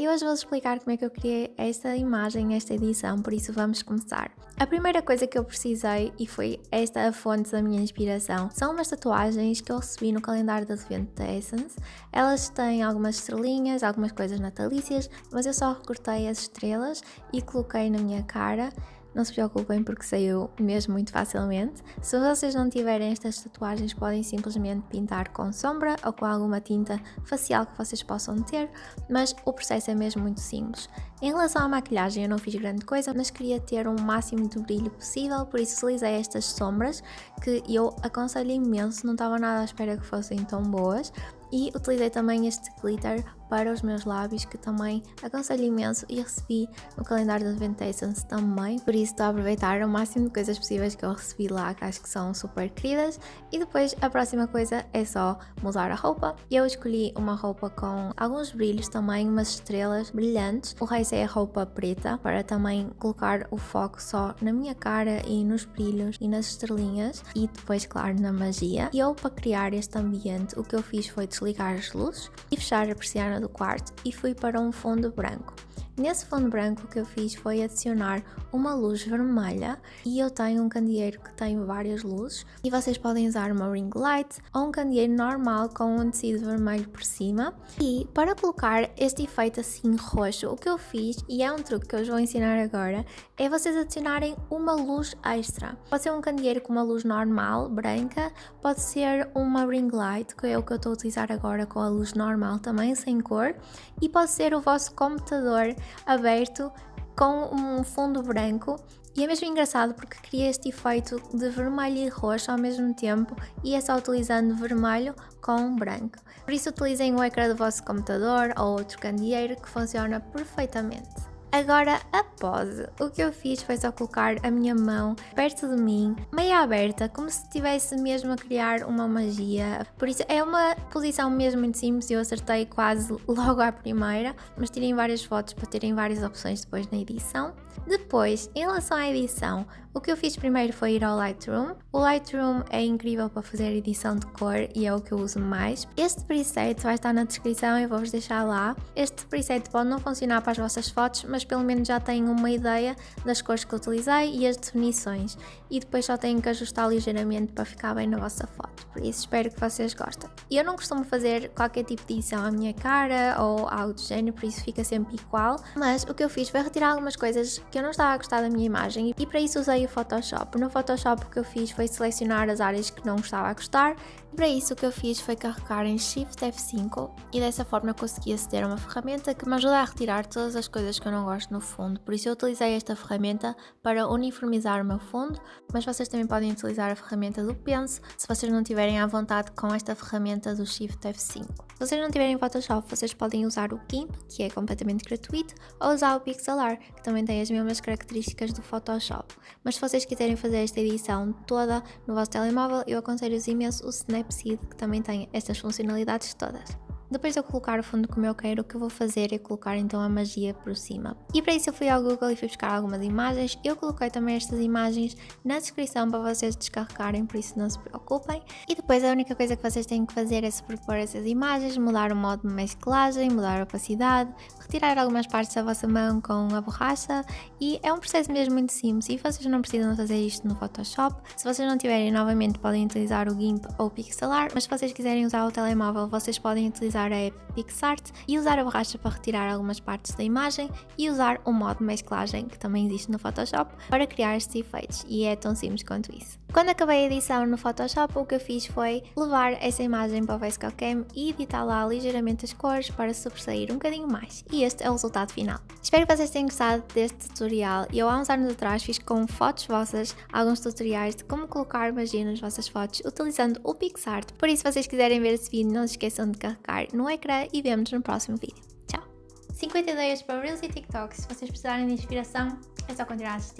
e hoje vou explicar como é que eu criei esta imagem, esta edição, por isso vamos começar. A primeira coisa que eu precisei, e foi esta a fonte da minha inspiração, são umas tatuagens que eu recebi no calendário de advento da Essence. Elas têm algumas estrelinhas, algumas coisas natalícias, mas eu só recortei as estrelas e coloquei na minha cara não se preocupem porque saiu mesmo muito facilmente. Se vocês não tiverem estas tatuagens, podem simplesmente pintar com sombra ou com alguma tinta facial que vocês possam ter, mas o processo é mesmo muito simples. Em relação à maquilhagem, eu não fiz grande coisa, mas queria ter um máximo de brilho possível, por isso utilizei estas sombras que eu aconselho imenso, não estava nada à espera que fossem tão boas. E utilizei também este glitter para os meus lábios, que também aconselho imenso e recebi no calendário de Adventations também. Por isso estou a aproveitar o máximo de coisas possíveis que eu recebi lá, que acho que são super queridas. E depois a próxima coisa é só mudar a roupa. Eu escolhi uma roupa com alguns brilhos também, umas estrelas brilhantes. O resto é a roupa preta, para também colocar o foco só na minha cara e nos brilhos e nas estrelinhas. E depois, claro, na magia. E eu, para criar este ambiente, o que eu fiz foi desligar as luzes e fechar a persiana do quarto e fui para um fundo branco. Nesse fundo branco que eu fiz foi adicionar uma luz vermelha e eu tenho um candeeiro que tem várias luzes e vocês podem usar uma ring light ou um candeeiro normal com um tecido vermelho por cima. E para colocar este efeito assim roxo o que eu fiz e é um truque que eu vou ensinar agora é vocês adicionarem uma luz extra. Pode ser um candeeiro com uma luz normal branca pode ser uma ring light que é o que eu estou a utilizar agora com a luz normal também sem cor e pode ser o vosso computador aberto com um fundo branco e é mesmo engraçado porque cria este efeito de vermelho e roxo ao mesmo tempo e é só utilizando vermelho com branco. Por isso utilizem o ecrã do vosso computador ou outro candeeiro que funciona perfeitamente. Agora a pose, o que eu fiz foi só colocar a minha mão perto de mim, meia aberta, como se estivesse mesmo a criar uma magia. Por isso é uma posição mesmo muito simples, eu acertei quase logo à primeira, mas tirei várias fotos para terem várias opções depois na edição. Depois, em relação à edição, o que eu fiz primeiro foi ir ao Lightroom. O Lightroom é incrível para fazer edição de cor e é o que eu uso mais. Este preset vai estar na descrição, eu vou-vos deixar lá. Este preset pode não funcionar para as vossas fotos, mas pelo menos já têm uma ideia das cores que utilizei e as definições. E depois só têm que ajustar ligeiramente para ficar bem na vossa foto. Por isso espero que vocês gostem. Eu não costumo fazer qualquer tipo de edição à minha cara ou algo do género, por isso fica sempre igual. Mas o que eu fiz foi retirar algumas coisas que eu não estava a gostar da minha imagem e para isso usei o Photoshop. No Photoshop o que eu fiz foi selecionar as áreas que não estava a gostar. Para isso o que eu fiz foi carregar em Shift F5 e dessa forma consegui aceder a uma ferramenta que me ajuda a retirar todas as coisas que eu não gosto no fundo. Por isso eu utilizei esta ferramenta para uniformizar o meu fundo, mas vocês também podem utilizar a ferramenta do Pense se vocês não tiverem à vontade com esta ferramenta do Shift F5. Se vocês não tiverem Photoshop, vocês podem usar o GIMP, que é completamente gratuito, ou usar o Pixelart, que também tem as mesmas características do Photoshop. Mas se vocês quiserem fazer esta edição toda no vosso telemóvel, eu aconselho-vos imenso o Snapseed, que também tem estas funcionalidades todas. Depois de eu colocar o fundo como eu quero, o que eu vou fazer é colocar então a magia por cima. E para isso eu fui ao Google e fui buscar algumas imagens. Eu coloquei também estas imagens na descrição para vocês descarregarem, por isso não se preocupem. E depois a única coisa que vocês têm que fazer é sobrepor essas imagens, mudar o modo de mesclagem, mudar a opacidade, retirar algumas partes da vossa mão com a borracha e é um processo mesmo muito simples e vocês não precisam fazer isto no Photoshop. Se vocês não tiverem, novamente podem utilizar o GIMP ou o Pixelart, mas se vocês quiserem usar o telemóvel, vocês podem utilizar a app PixArt e usar a borracha para retirar algumas partes da imagem e usar o modo mesclagem que também existe no Photoshop para criar estes efeitos e é tão simples quanto isso. Quando acabei a edição no Photoshop o que eu fiz foi levar essa imagem para o VSCO Cam e editar lá ligeiramente as cores para sobressair um bocadinho mais e este é o resultado final. Espero que vocês tenham gostado deste tutorial eu há uns anos atrás fiz com fotos vossas alguns tutoriais de como colocar magia nas vossas fotos utilizando o PixArt, por isso se vocês quiserem ver esse vídeo não se esqueçam de carregar no ecrã e vemos no próximo vídeo. Tchau! 50 ideias para Reels e TikToks. Se vocês precisarem de inspiração, é só continuar a assistir.